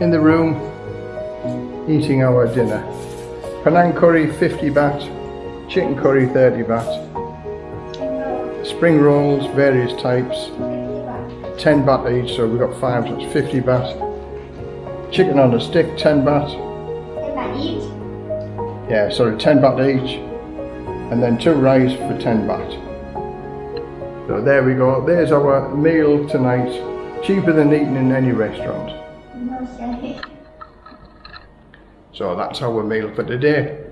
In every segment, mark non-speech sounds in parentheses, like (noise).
in the room eating our dinner. Penang curry 50 baht, chicken curry 30 baht, spring rolls various types 10 baht each so we've got 5 so it's 50 baht. Chicken on a stick 10 baht. Yeah sorry 10 baht each and then two rice for 10 baht. So there we go, there's our meal tonight, cheaper than eating in any restaurant. (laughs) So that's our meal for today.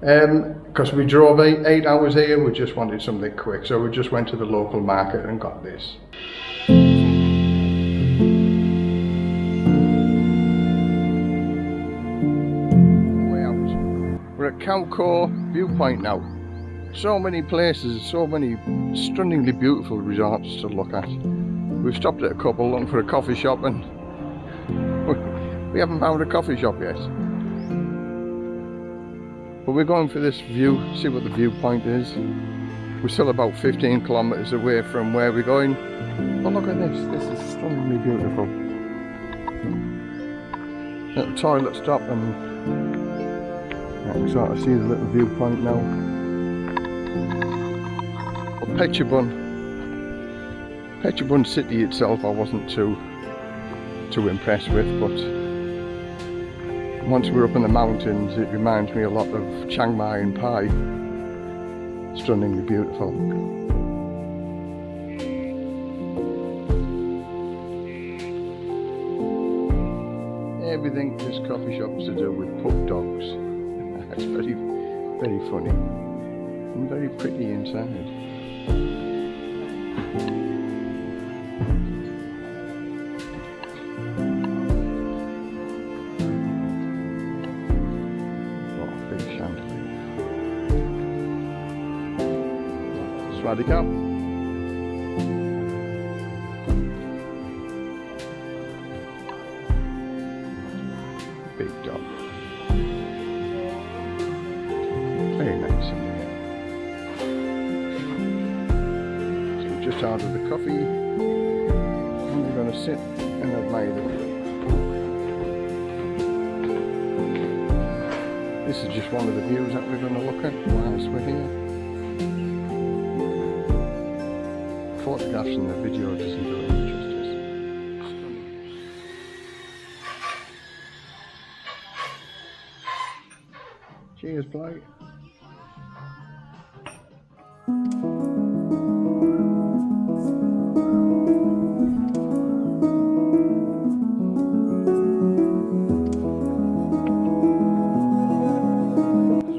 Because um, because we drove eight, eight hours here, we just wanted something quick, so we just went to the local market and got this. We're at Khao viewpoint now. So many places, so many stunningly beautiful resorts to look at. We've stopped at a couple looking for a coffee shop and we haven't found a coffee shop yet. But we're going for this view, see what the viewpoint is. We're still about 15 kilometres away from where we're going. But look at this, this is stunningly beautiful. Little toilet stop and I can sort of see the little viewpoint now. But Phetchabun, Phetchabun city itself I wasn't too too impressed with but once we're up in the mountains it reminds me a lot of Chiang Mai and Pai. Stunningly beautiful. Everything this coffee shop is to do with pup dogs. (laughs) That's very, very funny. And very pretty inside. We're just out of the coffee. We're going to sit and admire the view. This is just one of the views that we're going to look at whilst we're here. And the video doesn't do any justice. Cheers,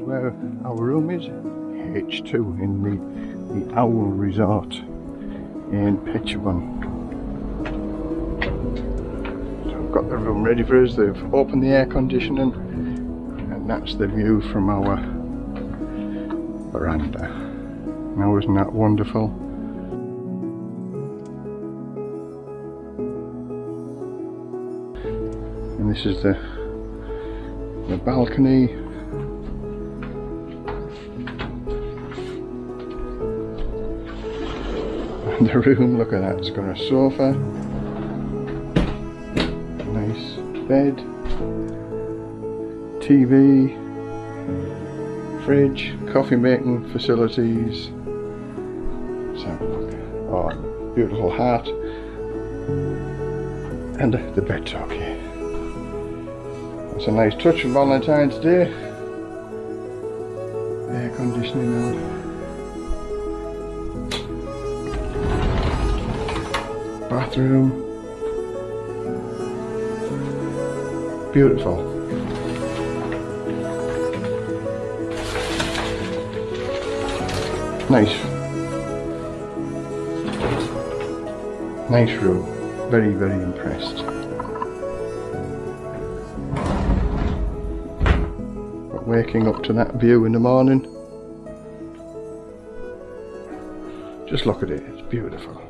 where our room is, H2 in the, the Owl Resort in Phetchabun. So I've got the room ready for us, they've opened the air conditioning and that's the view from our veranda. Now isn't that wonderful? And this is the the balcony (laughs) the room, look at that, it's got a sofa, nice bed, TV, fridge, coffee making facilities, so oh, beautiful hat, and the bed top here. It's a nice touch for Valentine's Day. Air conditioning on. Bathroom. Beautiful. Nice. Nice room. Very, very impressed. But waking up to that view in the morning. Just look at it, it's beautiful.